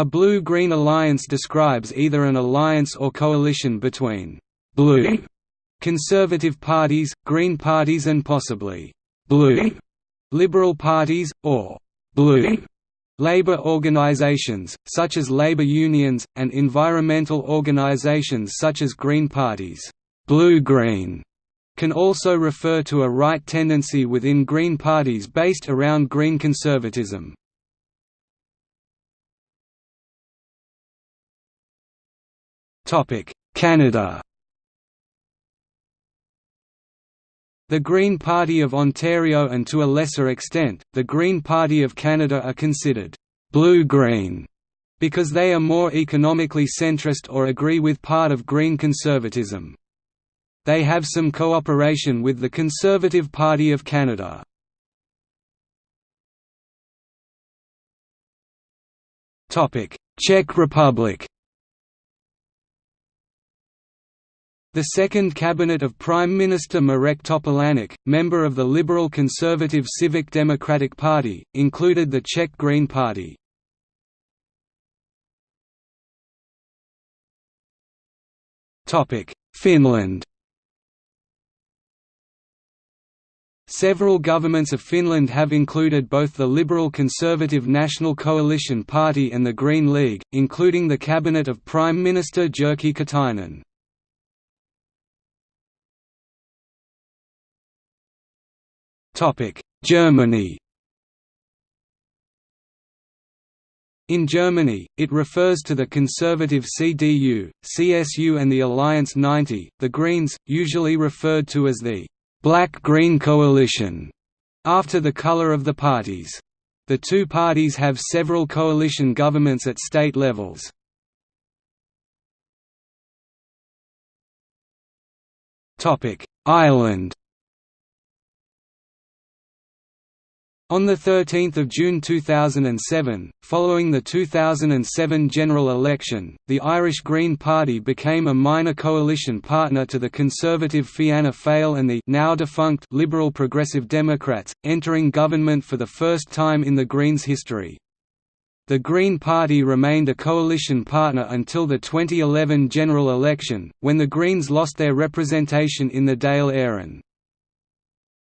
A blue-green alliance describes either an alliance or coalition between «blue» conservative parties, green parties and possibly «blue» liberal parties, or «blue» Labour organisations, such as labour unions, and environmental organisations such as green parties. Blue-green can also refer to a right tendency within green parties based around green conservatism. Canada The Green Party of Ontario and to a lesser extent, the Green Party of Canada are considered «blue-green» because they are more economically centrist or agree with part of green conservatism. They have some cooperation with the Conservative Party of Canada. Czech Republic The second cabinet of Prime Minister Marek Topolánek, member of the Liberal Conservative Civic Democratic Party, included the Czech Green Party. Finland Several governments of Finland have included both the Liberal Conservative National Coalition Party and the Green League, including the cabinet of Prime Minister Jyrki Katainen. Germany In Germany, it refers to the conservative CDU, CSU and the Alliance 90, the Greens, usually referred to as the «Black-Green Coalition», after the color of the parties. The two parties have several coalition governments at state levels. Ireland On 13 June 2007, following the 2007 general election, the Irish Green Party became a minor coalition partner to the conservative Fianna Fáil and the now defunct Liberal Progressive Democrats, entering government for the first time in the Greens' history. The Green Party remained a coalition partner until the 2011 general election, when the Greens lost their representation in the Dáil Éireann.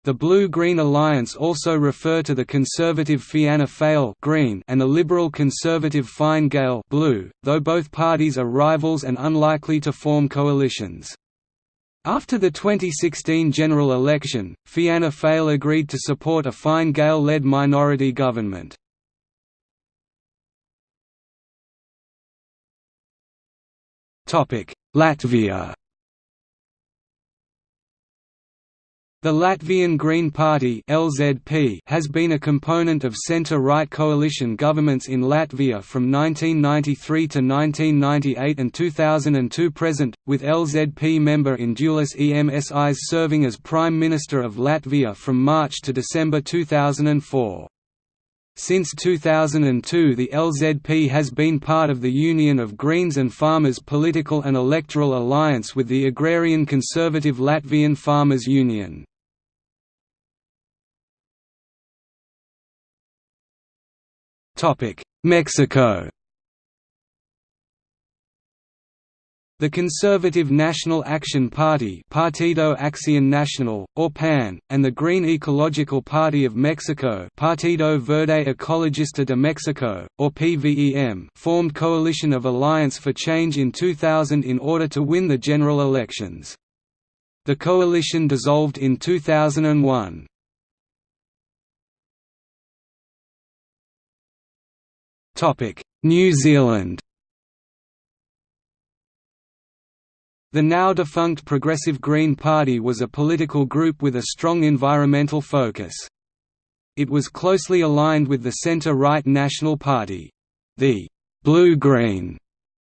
The Blue-Green Alliance also refer to the conservative Fianna Fáil green and the liberal conservative Fine Gael blue, though both parties are rivals and unlikely to form coalitions. After the 2016 general election, Fianna Fáil agreed to support a Fine Gael-led minority government. Latvia The Latvian Green Party (LZP) has been a component of centre-right coalition governments in Latvia from 1993 to 1998 and 2002 present, with LZP member Indulis Emsis serving as Prime Minister of Latvia from March to December 2004. Since 2002 the LZP has been part of the Union of Greens and Farmers political and electoral alliance with the agrarian conservative Latvian Farmers Union. Mexico The Conservative National Action Party Partido Acción Nacional, or PAN, and the Green Ecological Party of Mexico Partido Verde Ecologista de Mexico, or PVEM formed Coalition of Alliance for Change in 2000 in order to win the general elections. The coalition dissolved in 2001. New Zealand The now defunct Progressive Green Party was a political group with a strong environmental focus. It was closely aligned with the centre-right National Party. The «blue-green»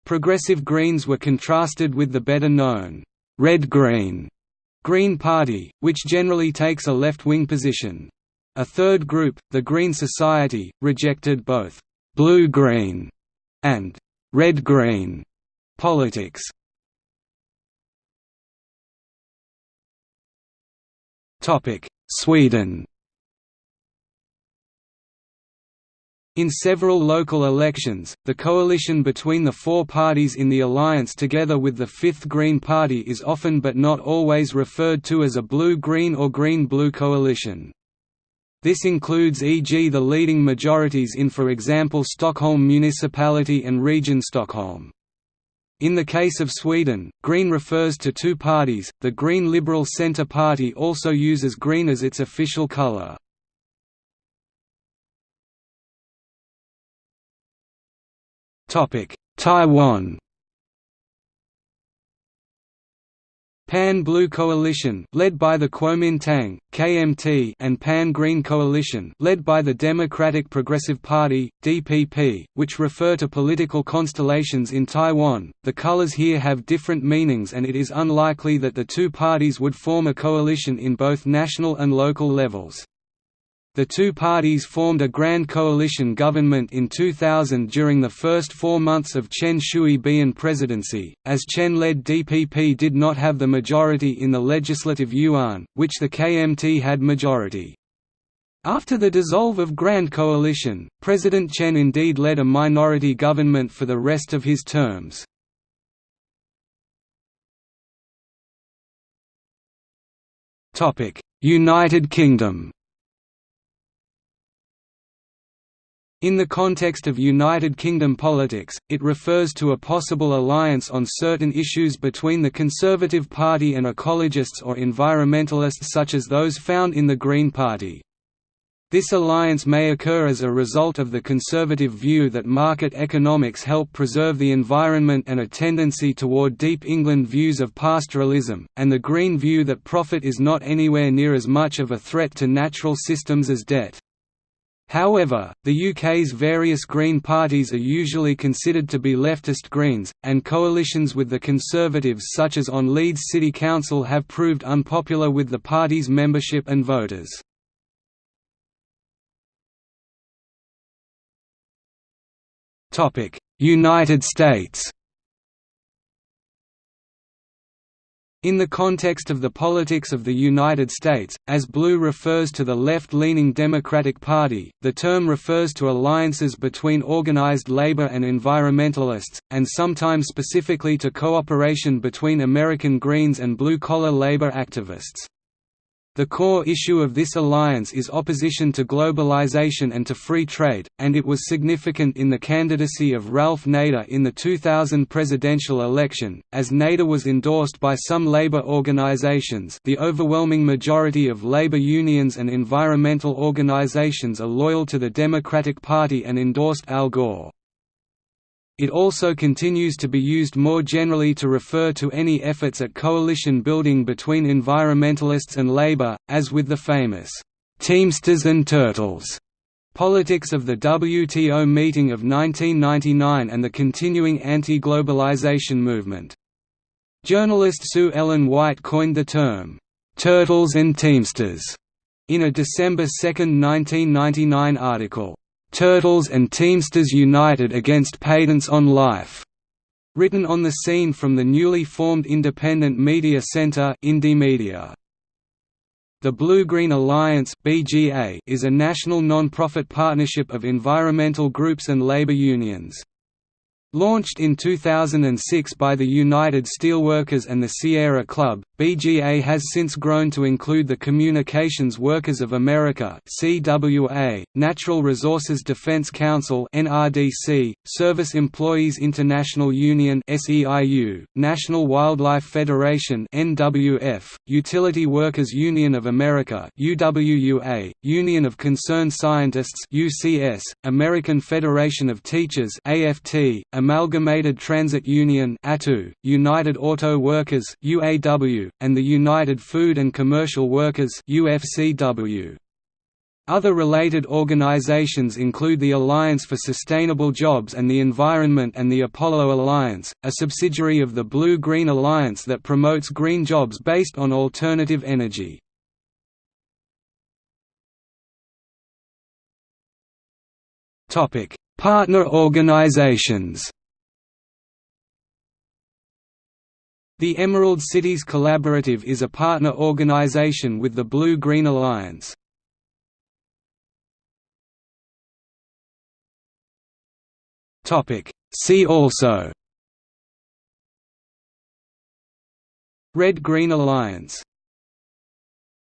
Progressive Greens were contrasted with the better-known «red-green» Green Party, which generally takes a left-wing position. A third group, the Green Society, rejected both blue-green and red-green politics. Topic: Sweden. In several local elections, the coalition between the four parties in the alliance together with the Fifth Green Party is often but not always referred to as a blue-green or green-blue coalition. This includes e.g. the leading majorities in for example Stockholm Municipality and Region Stockholm. In the case of Sweden, Green refers to two parties, the Green Liberal Centre Party also uses green as its official colour. Taiwan Pan Blue Coalition led by the Kuomintang, KMT and Pan Green Coalition led by the Democratic Progressive Party, DPP, which refer to political constellations in Taiwan. The colors here have different meanings and it is unlikely that the two parties would form a coalition in both national and local levels. The two parties formed a grand coalition government in 2000 during the first four months of Chen Shui-bian presidency, as Chen-led DPP did not have the majority in the Legislative Yuan, which the KMT had majority. After the dissolve of Grand Coalition, President Chen indeed led a minority government for the rest of his terms. United Kingdom In the context of United Kingdom politics, it refers to a possible alliance on certain issues between the Conservative Party and ecologists or environmentalists such as those found in the Green Party. This alliance may occur as a result of the conservative view that market economics help preserve the environment and a tendency toward deep England views of pastoralism, and the Green view that profit is not anywhere near as much of a threat to natural systems as debt. However, the UK's various Green parties are usually considered to be leftist Greens, and coalitions with the Conservatives such as on Leeds City Council have proved unpopular with the party's membership and voters. United States In the context of the politics of the United States, as blue refers to the left-leaning Democratic Party, the term refers to alliances between organized labor and environmentalists, and sometimes specifically to cooperation between American Greens and blue-collar labor activists. The core issue of this alliance is opposition to globalization and to free trade, and it was significant in the candidacy of Ralph Nader in the 2000 presidential election, as Nader was endorsed by some labor organizations the overwhelming majority of labor unions and environmental organizations are loyal to the Democratic Party and endorsed Al Gore. It also continues to be used more generally to refer to any efforts at coalition building between environmentalists and labor, as with the famous, "'Teamsters and Turtles' politics of the WTO meeting of 1999 and the continuing anti-globalization movement. Journalist Sue Ellen White coined the term, "'Turtles and Teamsters' in a December 2, 1999 article. Turtles and Teamsters United Against Patents on Life, written on the scene from the newly formed Independent Media Center Indymedia. The Blue-Green Alliance (BGA) is a national non-profit partnership of environmental groups and labor unions. Launched in 2006 by the United Steelworkers and the Sierra Club, BGA has since grown to include the Communications Workers of America (CWA), Natural Resources Defense Council (NRDC), Service Employees International Union (SEIU), National Wildlife Federation (NWF), Utility Workers Union of America (UWUA), Union of Concerned Scientists (UCS), American Federation of Teachers (AFT), Amalgamated Transit Union United Auto Workers and the United Food and Commercial Workers. Other related organizations include the Alliance for Sustainable Jobs and the Environment and the Apollo Alliance, a subsidiary of the Blue-Green Alliance that promotes green jobs based on alternative energy. Partner organizations. The Emerald Cities Collaborative is a partner organization with the Blue-Green Alliance. See also. Red-Green Alliance